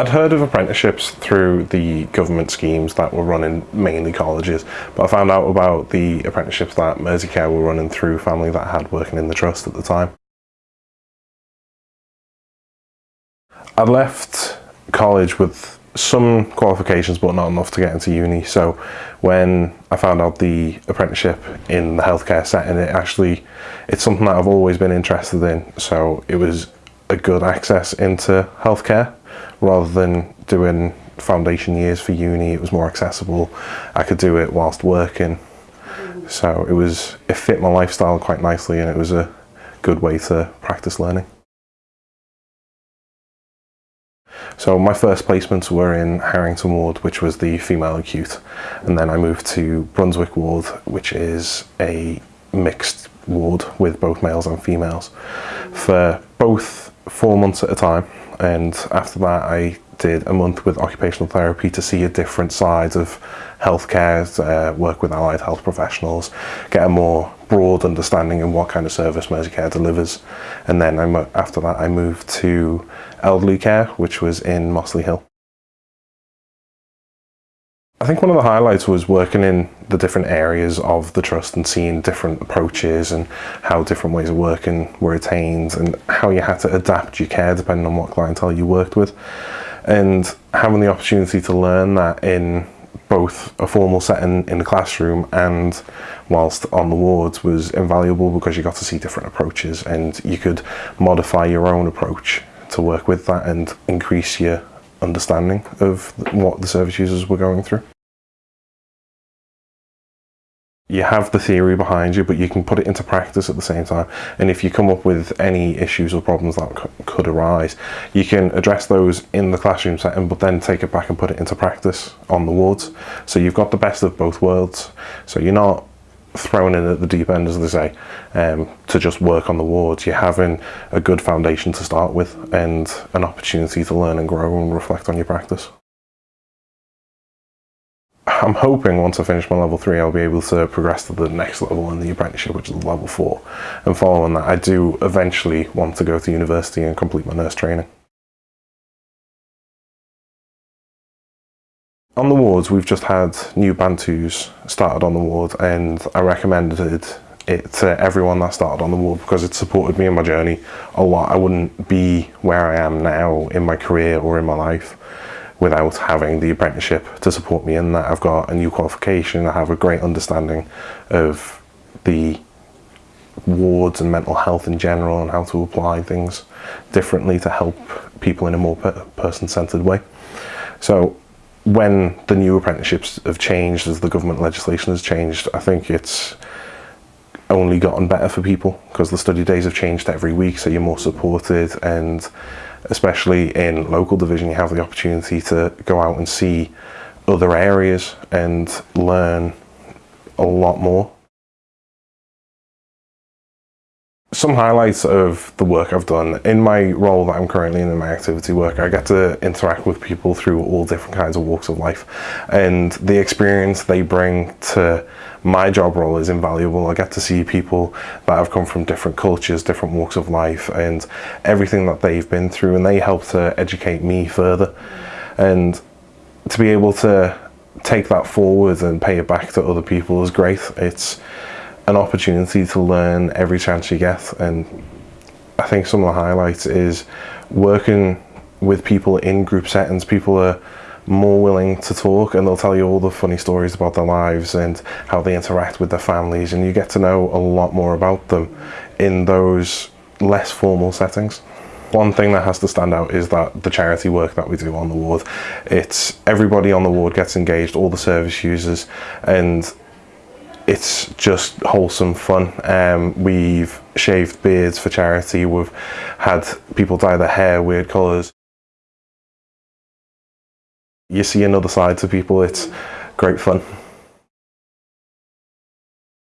I'd heard of apprenticeships through the government schemes that were running mainly colleges, but I found out about the apprenticeships that Merseycare were running through family that I had working in the trust at the time. I left college with some qualifications but not enough to get into uni. So when I found out the apprenticeship in the healthcare setting it actually it's something that I've always been interested in. So it was a good access into healthcare rather than doing foundation years for uni it was more accessible. I could do it whilst working. So it was it fit my lifestyle quite nicely and it was a good way to practice learning. So my first placements were in Harrington Ward, which was the female acute. And then I moved to Brunswick Ward, which is a mixed ward with both males and females for both four months at a time. And after that, I did a month with occupational therapy to see a different side of healthcare, uh, work with allied health professionals, get a more broad understanding of what kind of service Merseycare delivers. And then I'm, after that I moved to elderly care, which was in Mossley Hill. I think one of the highlights was working in the different areas of the trust and seeing different approaches and how different ways of working were attained and how you had to adapt your care depending on what clientele you worked with. And having the opportunity to learn that in both a formal setting in the classroom and whilst on the wards was invaluable because you got to see different approaches and you could modify your own approach to work with that and increase your understanding of what the service users were going through. You have the theory behind you, but you can put it into practice at the same time. And if you come up with any issues or problems that could arise, you can address those in the classroom setting, but then take it back and put it into practice on the wards. So you've got the best of both worlds. So you're not thrown in at the deep end, as they say, um, to just work on the wards. You're having a good foundation to start with and an opportunity to learn and grow and reflect on your practice. I'm hoping once I finish my level 3 I'll be able to progress to the next level in the apprenticeship which is level 4 and following that I do eventually want to go to university and complete my nurse training. On the wards, we've just had new Bantus started on the ward and I recommended it to everyone that started on the ward because it supported me in my journey a lot. I wouldn't be where I am now in my career or in my life without having the apprenticeship to support me in that. I've got a new qualification, I have a great understanding of the wards and mental health in general and how to apply things differently to help people in a more person-centered way. So when the new apprenticeships have changed, as the government legislation has changed, I think it's only gotten better for people because the study days have changed every week, so you're more supported and especially in local division, you have the opportunity to go out and see other areas and learn a lot more. Some highlights of the work I've done. In my role that I'm currently in, in my activity work, I get to interact with people through all different kinds of walks of life. And the experience they bring to my job role is invaluable. I get to see people that have come from different cultures, different walks of life, and everything that they've been through, and they help to educate me further. And to be able to take that forward and pay it back to other people is great. It's an opportunity to learn every chance you get and I think some of the highlights is working with people in group settings. People are more willing to talk and they'll tell you all the funny stories about their lives and how they interact with their families and you get to know a lot more about them in those less formal settings. One thing that has to stand out is that the charity work that we do on the ward, it's everybody on the ward gets engaged, all the service users and it's just wholesome fun. Um, we've shaved beards for charity, we've had people dye their hair weird colours. You see another side to people, it's great fun.